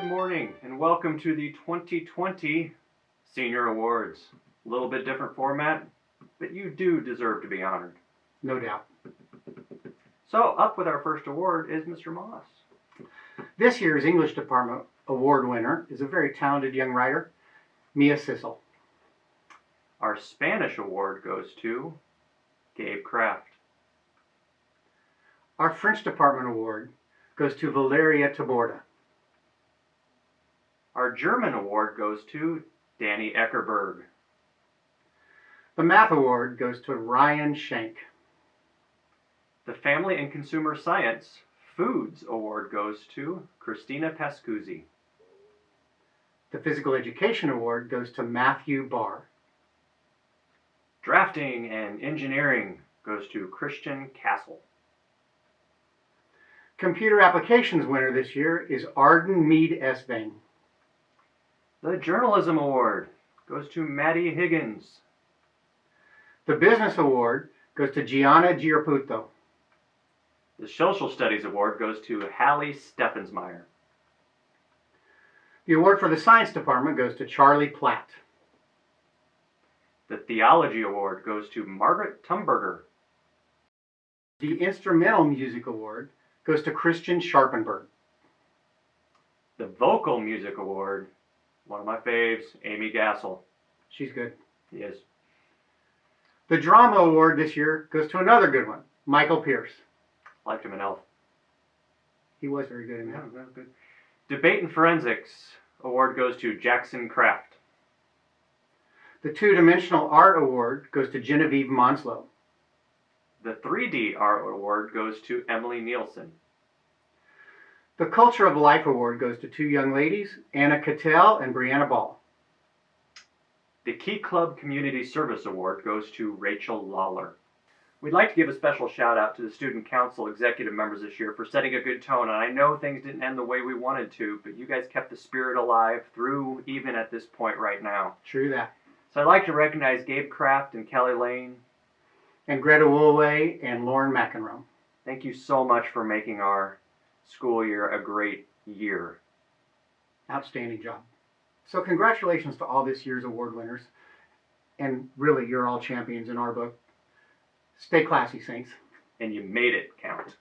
Good morning and welcome to the 2020 Senior Awards. A little bit different format, but you do deserve to be honored. No doubt. So, up with our first award is Mr. Moss. This year's English Department Award winner is a very talented young writer, Mia Sissel. Our Spanish award goes to Gabe Kraft. Our French Department Award goes to Valeria Taborda. Our German award goes to Danny Eckerberg. The Math Award goes to Ryan Shank. The Family and Consumer Science Foods Award goes to Christina Pascuzzi. The Physical Education Award goes to Matthew Barr. Drafting and Engineering goes to Christian Castle. Computer Applications winner this year is Arden Mead Esvang. The Journalism Award goes to Maddie Higgins. The Business Award goes to Gianna Giarputo. The Social Studies Award goes to Hallie Steffensmeyer. The award for the Science Department goes to Charlie Platt. The Theology Award goes to Margaret Tumberger. The Instrumental Music Award goes to Christian Sharpenberg. The Vocal Music Award, one of my faves, Amy Gassel. She's good. Yes. The Drama Award this year goes to another good one, Michael Pierce. Liked him in Elf. He was very good in that. Yeah, good. Debate and Forensics Award goes to Jackson Kraft. The Two Dimensional Art Award goes to Genevieve Monslow. The 3D Art Award goes to Emily Nielsen. The Culture of Life Award goes to two young ladies, Anna Cattell and Brianna Ball. The Key Club Community Service Award goes to Rachel Lawler. We'd like to give a special shout out to the Student Council executive members this year for setting a good tone. And I know things didn't end the way we wanted to, but you guys kept the spirit alive through even at this point right now. True that. So I'd like to recognize Gabe Kraft and Kelly Lane. And Greta Woolway and Lauren McEnroe. Thank you so much for making our school year a great year. Outstanding job. So congratulations to all this year's award winners. And really, you're all champions in our book. Stay classy, Saints. And you made it count.